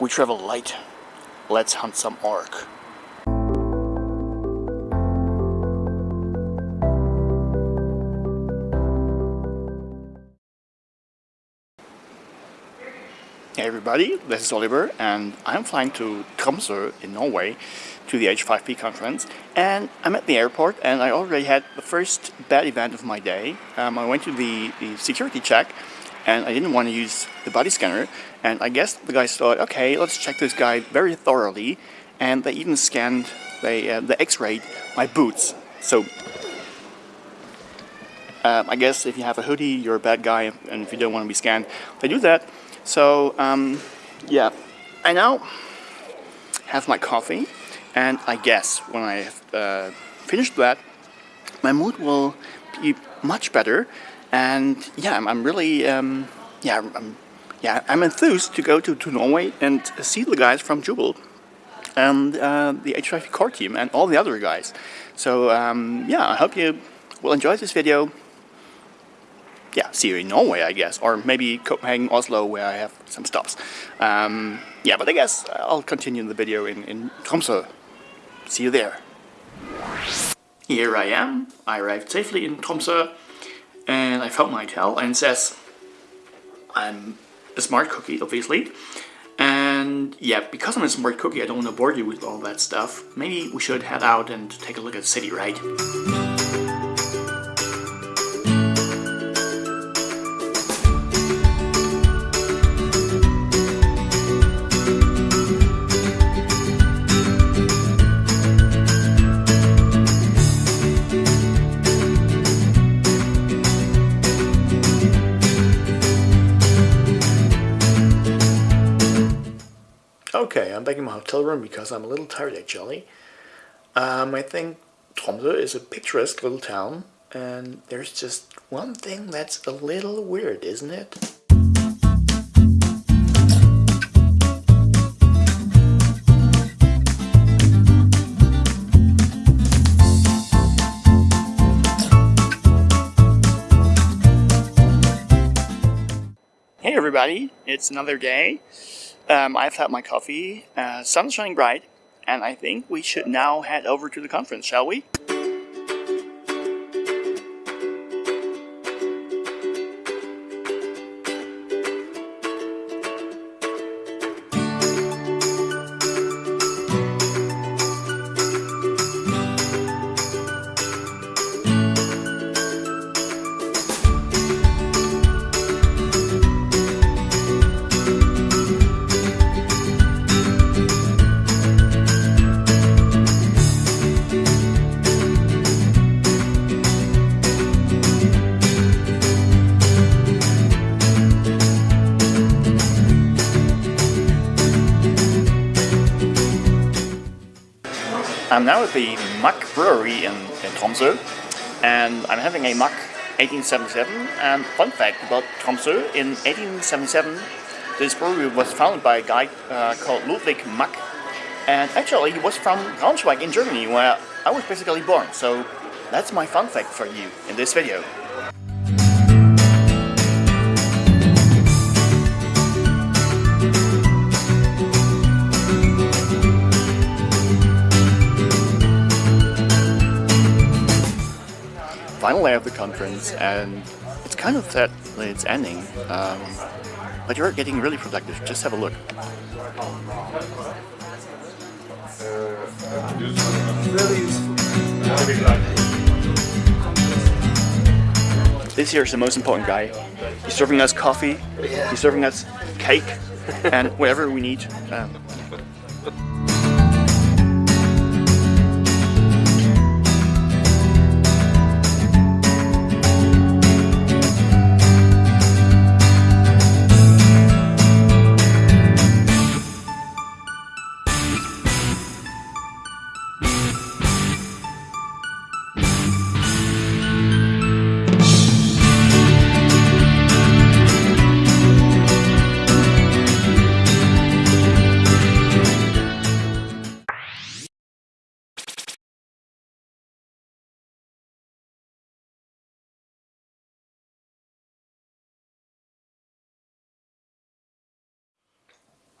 We travel light. Let's hunt some orc. Hey everybody, this is Oliver and I'm flying to Tromsø in Norway to the H5P conference and I'm at the airport and I already had the first bad event of my day. Um, I went to the, the security check and I didn't want to use the body scanner. And I guess the guys thought okay let's check this guy very thoroughly. And they even scanned they, uh, the x-rayed my boots. So um, I guess if you have a hoodie you're a bad guy and if you don't want to be scanned they do that. So um, yeah, I now have my coffee and I guess when I uh, finished that, my mood will be much better and yeah, I'm, I'm really, um, yeah, I'm, yeah, I'm enthused to go to, to Norway and see the guys from Joubel and uh, the H5P core team and all the other guys. So um, yeah, I hope you will enjoy this video yeah, see you in Norway, I guess, or maybe Copenhagen, Oslo, where I have some stops. Um, yeah, but I guess I'll continue the video in, in Tromsø. See you there. Here I am. I arrived safely in Tromsø, and I found my hotel, and says I'm a smart cookie, obviously. And yeah, because I'm a smart cookie, I don't want to bore you with all that stuff. Maybe we should head out and take a look at the city, right? Okay, I'm back in my hotel room because I'm a little tired actually. Um, I think Tromsø is a picturesque little town and there's just one thing that's a little weird, isn't it? Hey everybody, it's another day. Um, I've had my coffee, uh, sun's shining bright, and I think we should now head over to the conference, shall we? I'm now at the Mack Brewery in, in Tromsø and I'm having a Mack 1877 and fun fact about Tromsø, in 1877 this brewery was founded by a guy uh, called Ludwig Mack and actually he was from Braunschweig in Germany where I was basically born so that's my fun fact for you in this video. Final day of the conference and it's kind of sad that it's ending, um, but you're getting really productive. Just have a look. This here is the most important guy. He's serving us coffee, he's serving us cake, and whatever we need. Um,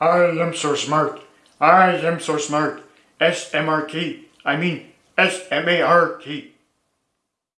I am so smart. I am so smart. S M R T. I mean S M A R T.